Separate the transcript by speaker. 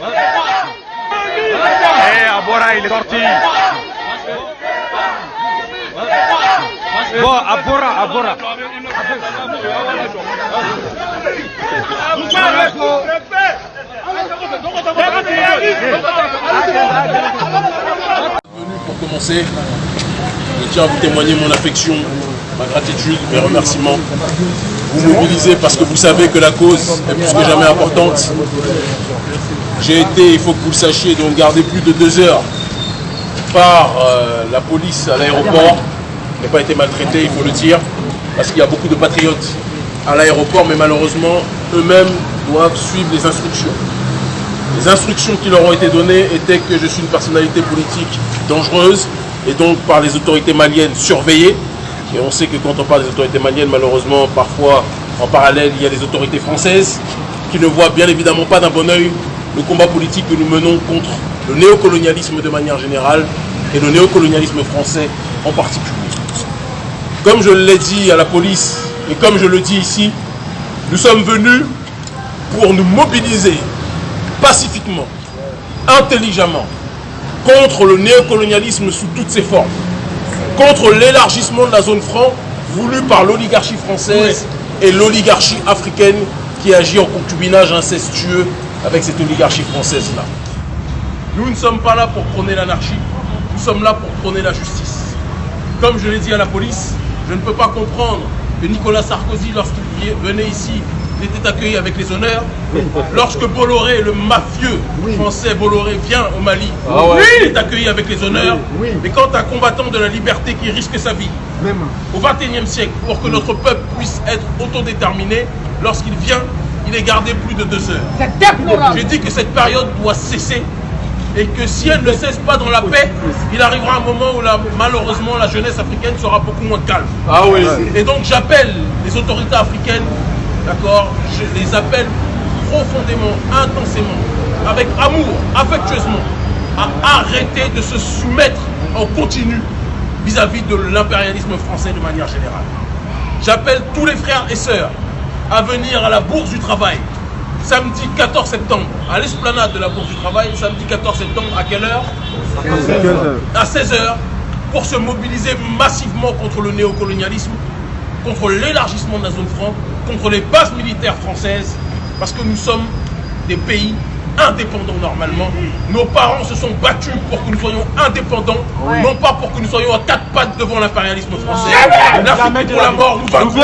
Speaker 1: Eh, Abora, il est sorti. Bon, Abora, Abora.
Speaker 2: Pour commencer, je tiens à vous témoigner mon affection, ma gratitude, mes remerciements. Vous mobilisez parce que vous savez que la cause est plus que jamais importante. J'ai été, il faut que vous le sachiez, donc gardé plus de deux heures par euh, la police à l'aéroport. Je n'ai pas été maltraité, il faut le dire, parce qu'il y a beaucoup de patriotes à l'aéroport, mais malheureusement, eux-mêmes doivent suivre les instructions. Les instructions qui leur ont été données étaient que je suis une personnalité politique dangereuse et donc par les autorités maliennes surveillée. Et on sait que quand on parle des autorités maliennes, malheureusement, parfois en parallèle, il y a les autorités françaises qui ne voient bien évidemment pas d'un bon oeil le combat politique que nous menons contre le néocolonialisme de manière générale et le néocolonialisme français en particulier. Comme je l'ai dit à la police et comme je le dis ici, nous sommes venus pour nous mobiliser pacifiquement, intelligemment, contre le néocolonialisme sous toutes ses formes, contre l'élargissement de la zone franc voulu par l'oligarchie française et l'oligarchie africaine qui agit en concubinage incestueux avec cette oligarchie française-là. Nous ne sommes pas là pour prôner l'anarchie, nous sommes là pour prôner la justice. Comme je l'ai dit à la police, je ne peux pas comprendre que Nicolas Sarkozy, lorsqu'il venait ici, il était accueilli avec les honneurs. Lorsque Bolloré, le mafieux français Bolloré, vient au Mali, il est accueilli avec les honneurs. Mais quand un combattant de la liberté qui risque sa vie au XXIe siècle pour que notre peuple puisse être autodéterminé, lorsqu'il vient, il est gardé plus de deux heures. J'ai dit que cette période doit cesser et que si elle ne cesse pas dans la paix, il arrivera un moment où malheureusement la jeunesse africaine sera beaucoup moins calme.
Speaker 1: Ah oui.
Speaker 2: Et donc j'appelle les autorités africaines D'accord Je les appelle profondément, intensément, avec amour, affectueusement, à arrêter de se soumettre en continu vis-à-vis de l'impérialisme français de manière générale. J'appelle tous les frères et sœurs à venir à la Bourse du Travail, samedi 14 septembre, à l'esplanade de la Bourse du Travail, samedi 14 septembre, à quelle heure? À 16h, pour se mobiliser massivement contre le néocolonialisme, contre l'élargissement de la zone franc, contre les bases militaires françaises, parce que nous sommes des pays indépendants normalement. Nos parents se sont battus pour que nous soyons indépendants, non pas pour que nous soyons à quatre pattes devant l'impérialisme français. L'Afrique pour la mort, nous vaincrons.